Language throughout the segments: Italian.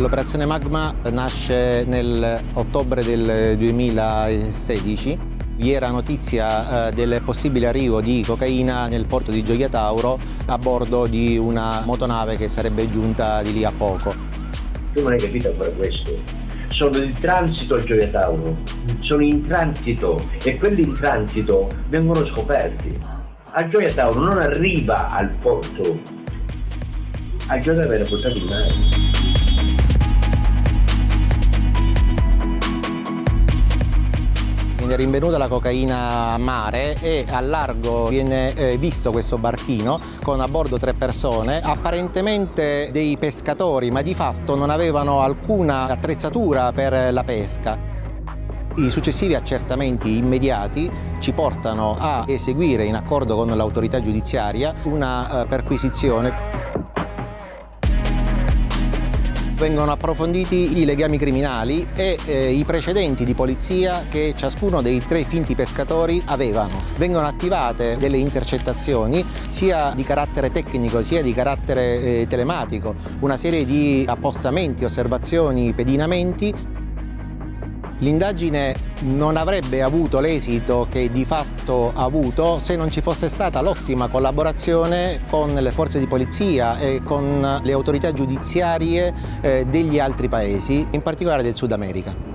L'operazione Magma nasce nell'ottobre del 2016 vi era notizia eh, del possibile arrivo di cocaina nel porto di Gioia Tauro a bordo di una motonave che sarebbe giunta di lì a poco. Tu non hai capito ancora questo? Sono in transito a Gioia Tauro, sono in transito e quelli in transito vengono scoperti. A Gioia Tauro non arriva al porto, a Gioia Tauro viene portato in mare. Viene rinvenuta la cocaina a mare e a largo viene eh, visto questo barchino con a bordo tre persone, apparentemente dei pescatori, ma di fatto non avevano alcuna attrezzatura per la pesca. I successivi accertamenti immediati ci portano a eseguire in accordo con l'autorità giudiziaria una eh, perquisizione vengono approfonditi i legami criminali e eh, i precedenti di polizia che ciascuno dei tre finti pescatori avevano. Vengono attivate delle intercettazioni sia di carattere tecnico sia di carattere eh, telematico, una serie di appostamenti, osservazioni, pedinamenti L'indagine non avrebbe avuto l'esito che di fatto ha avuto se non ci fosse stata l'ottima collaborazione con le forze di polizia e con le autorità giudiziarie eh, degli altri paesi, in particolare del Sud America.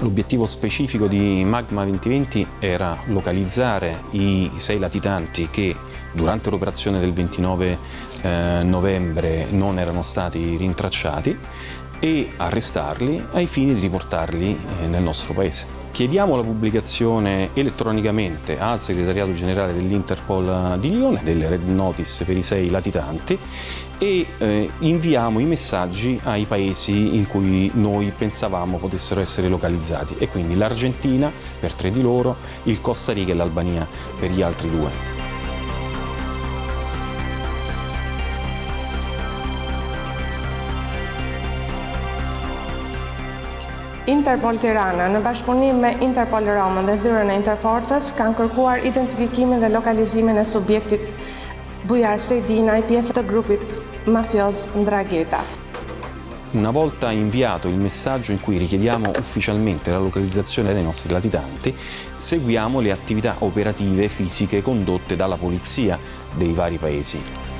L'obiettivo specifico di Magma 2020 era localizzare i sei latitanti che durante l'operazione del 29 eh, novembre non erano stati rintracciati e arrestarli ai fini di riportarli eh, nel nostro paese. Chiediamo la pubblicazione elettronicamente al segretariato generale dell'Interpol di Lione delle red notice per i sei latitanti e eh, inviamo i messaggi ai paesi in cui noi pensavamo potessero essere localizzati e quindi l'Argentina per tre di loro, il Costa Rica e l'Albania per gli altri due. Interpol Tirana në bashkëpunim me Interpol Roma dhe zyrën e Interforcës kanë kërkuar identifikimin dhe lokalizimin e subjektit Bujar Sedina i pjesë të grupit mafioz Ndragheta. Una volta inviato il messaggio in cui richiediamo ufficialmente la localizzazione dei nostri latitanti, seguiamo le attività operative fisiche condotte dalla polizia dei vari paesi.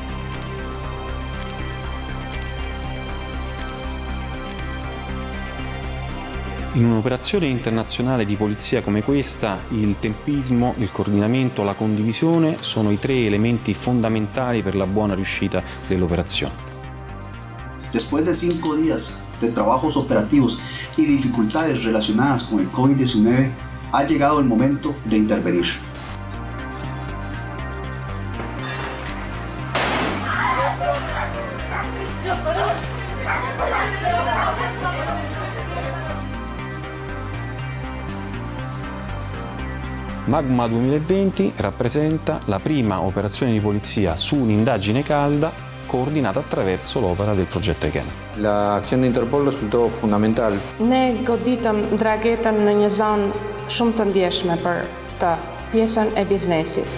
In un'operazione internazionale di polizia come questa, il tempismo, il coordinamento, la condivisione sono i tre elementi fondamentali per la buona riuscita dell'operazione. Después de cinco días de trabajos operativos y dificultades relacionadas con el COVID-19, ha llegado el momento de intervenir. Magma 2020 rappresenta la prima operazione di polizia su un'indagine calda coordinata attraverso l'opera del progetto ECHEN. La acción de Interpol risultò fondamentale. Ne goditëm dragetën në një zonë shumë të ndjeshme për të pjesën e biznesit.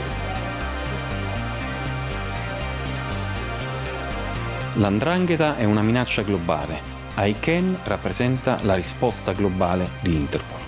L'andrangheta è una minaccia globale. ICANN rappresenta la risposta globale di Interpol.